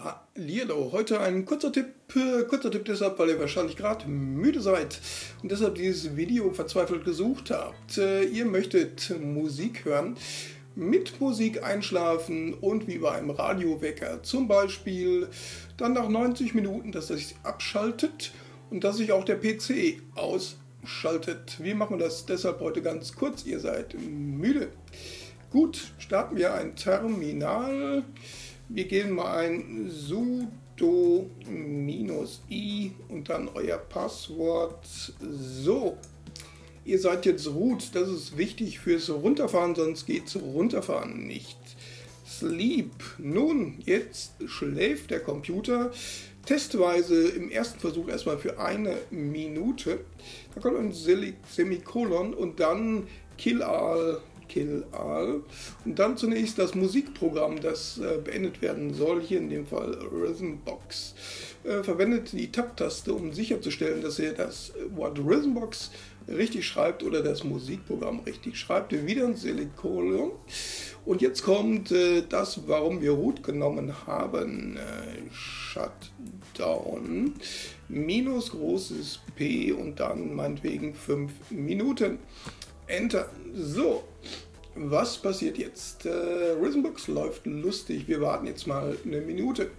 Hallihallo, heute ein kurzer Tipp, äh, kurzer Tipp deshalb, weil ihr wahrscheinlich gerade müde seid und deshalb dieses Video verzweifelt gesucht habt. Äh, ihr möchtet Musik hören, mit Musik einschlafen und wie bei einem Radiowecker zum Beispiel dann nach 90 Minuten, dass er sich abschaltet und dass sich auch der PC ausschaltet. Wie machen wir das deshalb heute ganz kurz? Ihr seid müde. Gut, starten wir ein Terminal. Wir gehen mal ein sudo i und dann euer Passwort. So, ihr seid jetzt root. Das ist wichtig fürs Runterfahren, sonst geht's Runterfahren nicht. Sleep. Nun, jetzt schläft der Computer. Testweise im ersten Versuch erstmal für eine Minute. Da kommt ein Semikolon und dann Kill All Kill All. Und dann zunächst das Musikprogramm, das äh, beendet werden soll, hier in dem Fall Rhythmbox. Äh, verwendet die Tab-Taste, um sicherzustellen, dass ihr das Wort Rhythmbox richtig schreibt oder das Musikprogramm richtig schreibt. Wieder ein Semikolon. Und jetzt kommt äh, das, warum wir Root genommen haben. Äh, Shutdown. Minus großes P und dann meinetwegen 5 Minuten. Enter. So, was passiert jetzt? Äh, Rhythmbox läuft lustig. Wir warten jetzt mal eine Minute.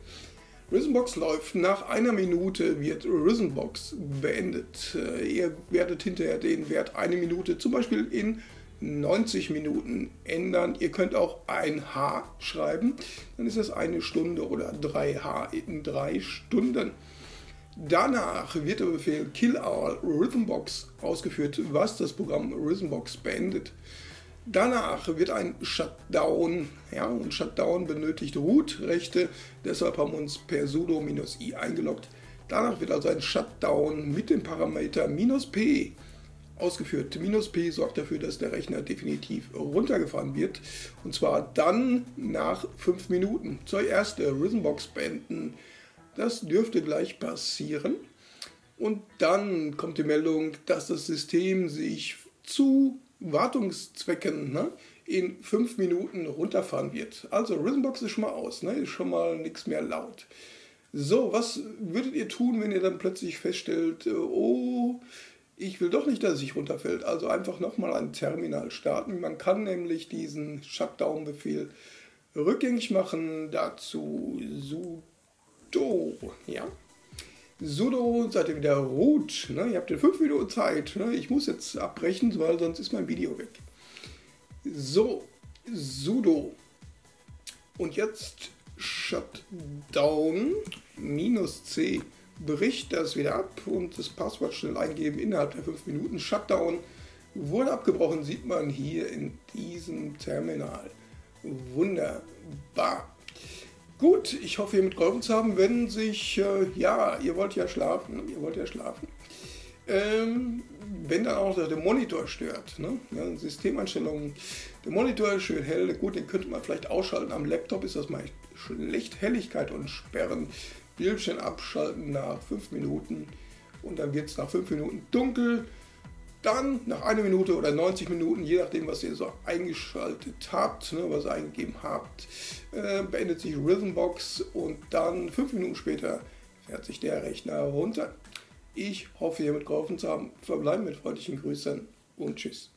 Rhythmbox läuft. Nach einer Minute wird Rhythmbox beendet. Äh, ihr werdet hinterher den Wert eine Minute zum Beispiel in 90 Minuten ändern. Ihr könnt auch ein H schreiben. Dann ist das eine Stunde oder 3H in drei Stunden. Danach wird der Befehl Kill All Rhythmbox ausgeführt, was das Programm Rhythmbox beendet. Danach wird ein Shutdown, ja, und Shutdown benötigt Root-Rechte, deshalb haben wir uns per sudo-i eingeloggt. Danach wird also ein Shutdown mit dem Parameter "-p" ausgeführt. "-p" sorgt dafür, dass der Rechner definitiv runtergefahren wird, und zwar dann nach 5 Minuten. Zuerst der Rhythmbox beenden, das dürfte gleich passieren. Und dann kommt die Meldung, dass das System sich zu Wartungszwecken ne, in 5 Minuten runterfahren wird. Also Rhythmbox ist schon mal aus, ne, ist schon mal nichts mehr laut. So, was würdet ihr tun, wenn ihr dann plötzlich feststellt, äh, oh, ich will doch nicht, dass es sich runterfällt. Also einfach nochmal ein Terminal starten. Man kann nämlich diesen Shutdown-Befehl rückgängig machen. Dazu sudo, ja. Sudo, seid ihr wieder root, ne? ihr habt ja 5 Minuten Zeit, ne? ich muss jetzt abbrechen, weil sonst ist mein Video weg. So, sudo und jetzt shutdown minus c bricht das wieder ab und das Passwort schnell eingeben innerhalb der 5 Minuten. Shutdown wurde abgebrochen, sieht man hier in diesem Terminal. Wunderbar. Gut, ich hoffe, ihr mitgeholfen zu haben. Wenn sich, äh, ja, ihr wollt ja schlafen, ihr wollt ja schlafen. Ähm, wenn dann auch der Monitor stört, ne? ja, Systemeinstellungen, der Monitor ist schön hell, gut, den könnte man vielleicht ausschalten. Am Laptop ist das mal schlecht. Helligkeit und Sperren, Bildschirm abschalten nach 5 Minuten und dann wird es nach 5 Minuten dunkel. Dann nach einer Minute oder 90 Minuten, je nachdem, was ihr so eingeschaltet habt, ne, was ihr eingegeben habt, äh, beendet sich Rhythmbox und dann fünf Minuten später fährt sich der Rechner runter. Ich hoffe, ihr mitgeholfen zu haben. Verbleiben mit freundlichen Grüßen und Tschüss.